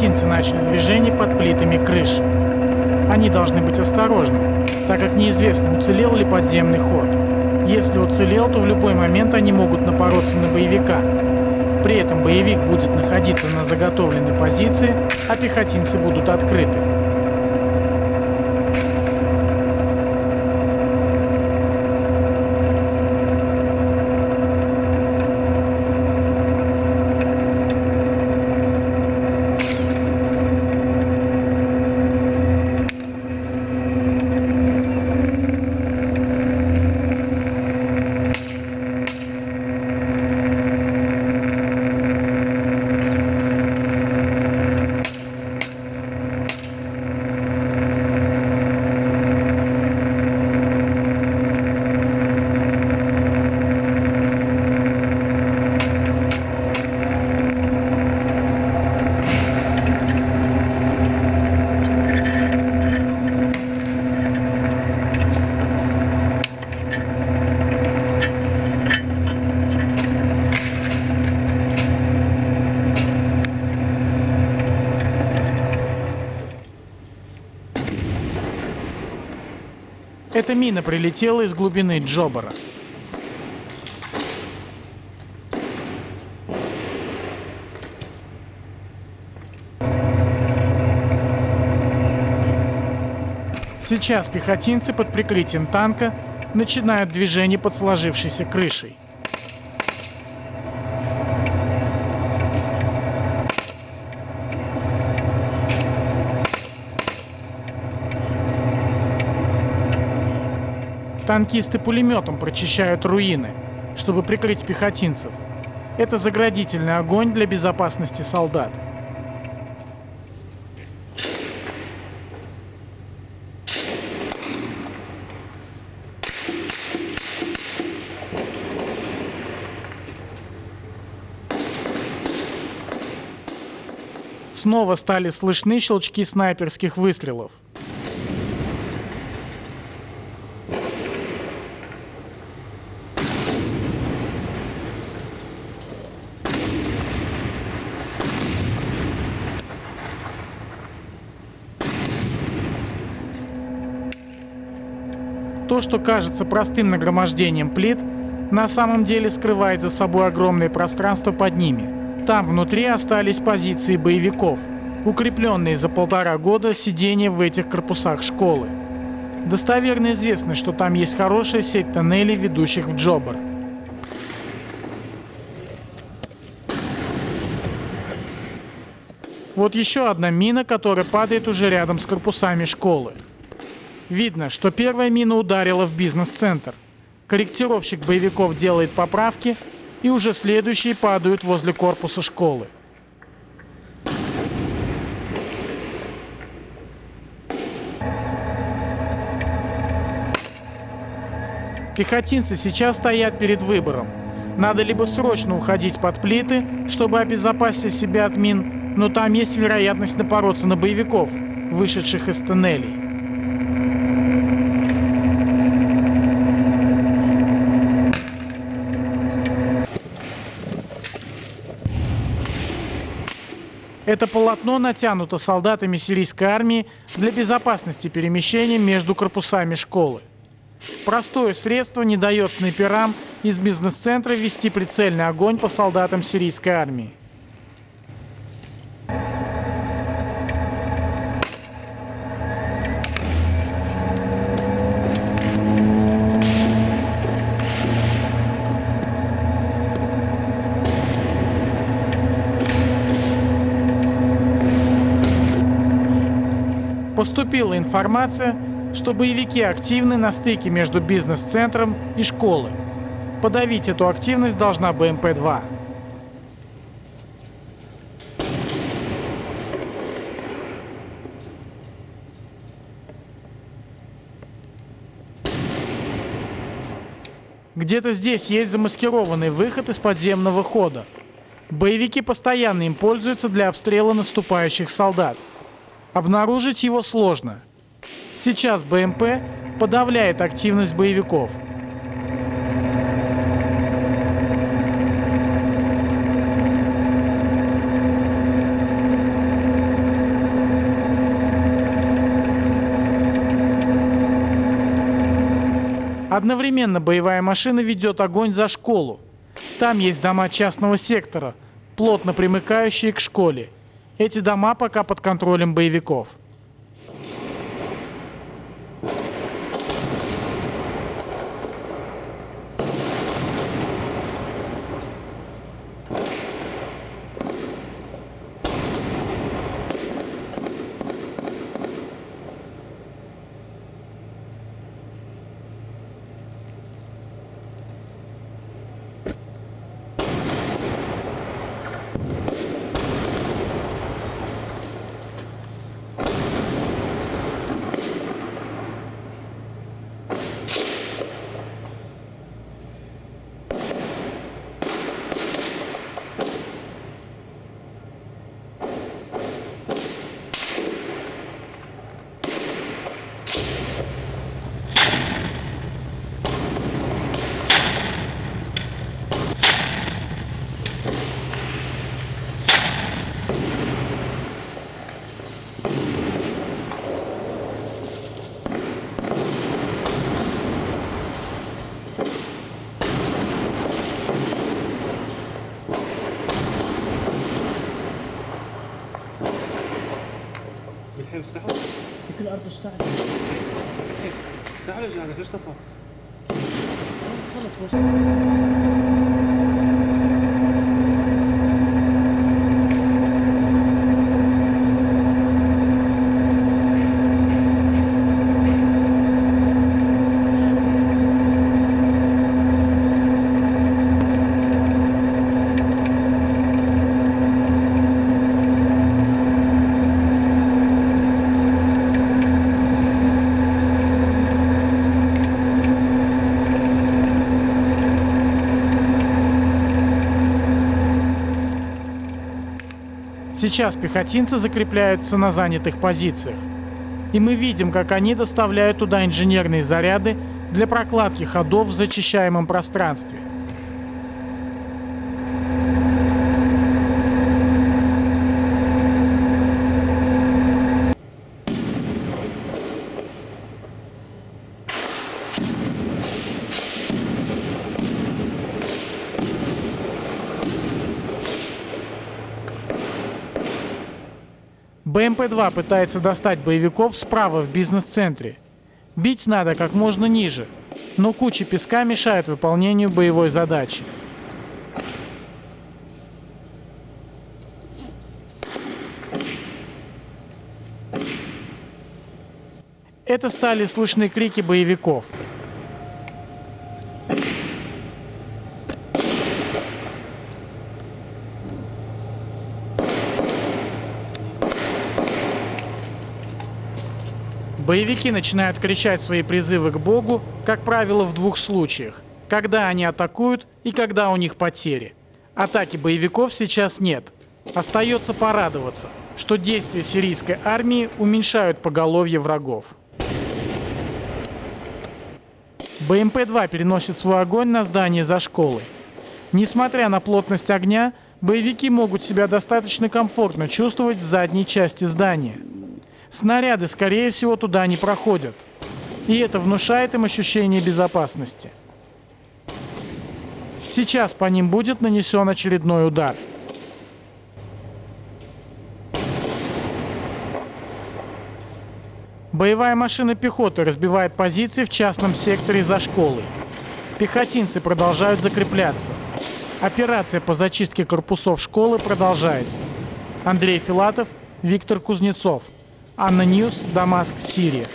Пехотинцы начали движение под плитами крыши. Они должны быть осторожны, так как неизвестно, уцелел ли подземный ход. Если уцелел, то в любой момент они могут напороться на боевика. При этом боевик будет находиться на заготовленной позиции, а пехотинцы будут открыты. Эта мина прилетела из глубины Джобара. Сейчас пехотинцы под прикрытием танка начинают движение под сложившейся крышей. Танкисты пулеметом прочищают руины, чтобы прикрыть пехотинцев. Это заградительный огонь для безопасности солдат. Снова стали слышны щелчки снайперских выстрелов. То, что кажется простым нагромождением плит, на самом деле скрывает за собой огромное пространство под ними. Там внутри остались позиции боевиков, укрепленные за полтора года сидения в этих корпусах школы. Достоверно известно, что там есть хорошая сеть тоннелей, ведущих в Джобар. Вот еще одна мина, которая падает уже рядом с корпусами школы. Видно, что первая мина ударила в бизнес-центр. Корректировщик боевиков делает поправки, и уже следующие падают возле корпуса школы. Пехотинцы сейчас стоят перед выбором. Надо либо срочно уходить под плиты, чтобы обезопасить себя от мин, но там есть вероятность напороться на боевиков, вышедших из тоннелей. Это полотно натянуто солдатами сирийской армии для безопасности перемещения между корпусами школы. Простое средство не дает снайперам из бизнес-центра вести прицельный огонь по солдатам сирийской армии. Поступила информация, что боевики активны на стыке между бизнес-центром и школой. Подавить эту активность должна БМП-2. Где-то здесь есть замаскированный выход из подземного хода. Боевики постоянно им пользуются для обстрела наступающих солдат. Обнаружить его сложно. Сейчас БМП подавляет активность боевиков. Одновременно боевая машина ведет огонь за школу. Там есть дома частного сектора, плотно примыкающие к школе – эти дома пока под контролем боевиков. تشتغل سحر جهازك ليش طفى؟ خلص مشكلة Сейчас пехотинцы закрепляются на занятых позициях. И мы видим, как они доставляют туда инженерные заряды для прокладки ходов в зачищаемом пространстве. БМП-2 пытается достать боевиков справа в бизнес-центре. Бить надо как можно ниже, но куча песка мешает выполнению боевой задачи. Это стали слышны крики боевиков. Боевики начинают кричать свои призывы к Богу, как правило, в двух случаях. Когда они атакуют и когда у них потери. Атаки боевиков сейчас нет. Остается порадоваться, что действия сирийской армии уменьшают поголовье врагов. БМП-2 переносит свой огонь на здание за школой. Несмотря на плотность огня, боевики могут себя достаточно комфортно чувствовать в задней части здания. Снаряды, скорее всего, туда не проходят. И это внушает им ощущение безопасности. Сейчас по ним будет нанесен очередной удар. Боевая машина пехоты разбивает позиции в частном секторе за школой. Пехотинцы продолжают закрепляться. Операция по зачистке корпусов школы продолжается. Андрей Филатов, Виктор Кузнецов. ANNA News, Дамаск, Сирия.